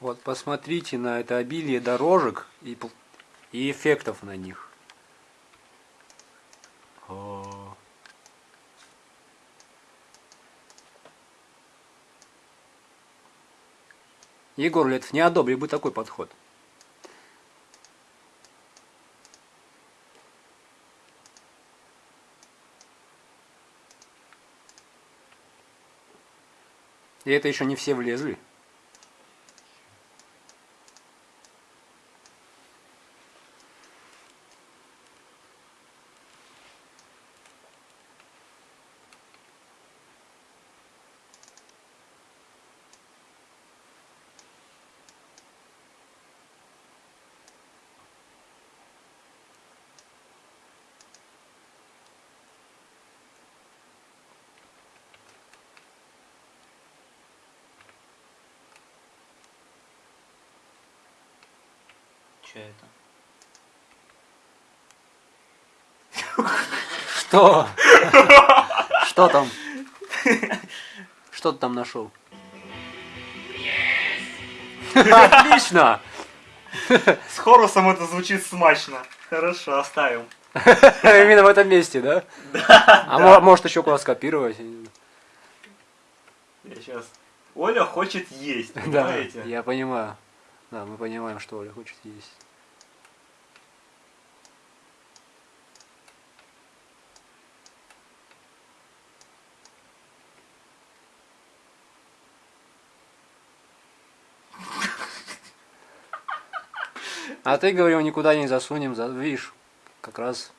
Вот посмотрите на это обилие дорожек и, и эффектов на них. О. Егор Летов не одобрил бы такой подход. И это еще не все влезли. Че это? Что? Что там? Что ты там нашел? Отлично! С хорусом это звучит смачно. Хорошо, оставим. Именно в этом месте, да? А мо- может еще куда скопировать? я сейчас. Оля хочет есть, Да, понимаете? я понимаю. Да, мы понимаем, что Оля хочет есть. А ты говорил, никуда не засунем, за- видишь, как раз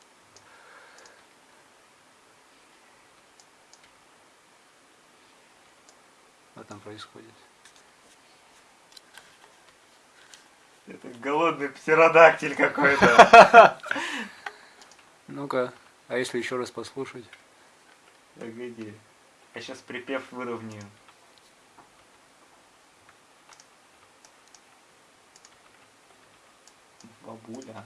что там происходит. Это голодный птеродактиль какой-то. Ну-ка, а если еще раз послушать? Погоди. Я сейчас припев выровняю. Бабуля.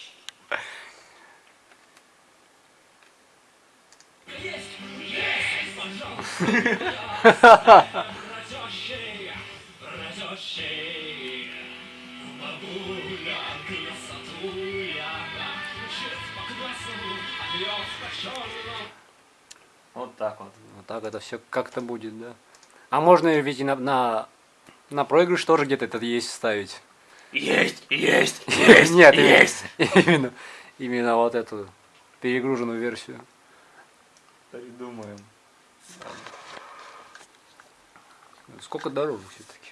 Вот так вот. Вот так это все как-то будет, да? А можно ведь и на, на, на проигрыш тоже где-то этот есть ставить. Есть, есть, есть, Нет, есть. Именно, именно вот эту перегруженную версию. Придумаем. Сколько дорожек все-таки.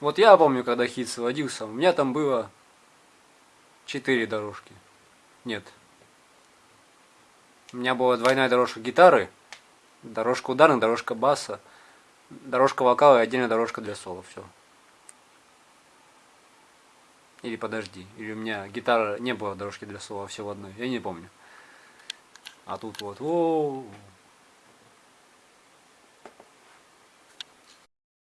Вот я помню, когда хит сводился, у меня там было четыре дорожки. Нет. У меня была двойная дорожка гитары, дорожка ударных, дорожка баса, дорожка вокала и отдельная дорожка для соло. Все. Или подожди, или у меня гитара не было дорожки для соло, а все в одной. Я не помню. А тут вот, о,